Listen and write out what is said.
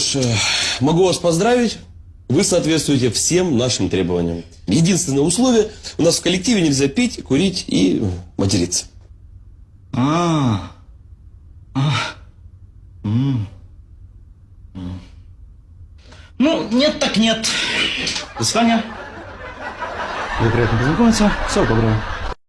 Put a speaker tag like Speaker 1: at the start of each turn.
Speaker 1: ж, э, могу вас поздравить. Вы соответствуете всем нашим требованиям. Единственное условие, у нас в коллективе нельзя пить, курить и материться.
Speaker 2: А. А. М. М. Ну, нет так нет. До свидания. Было приятно познакомиться. Всего доброго.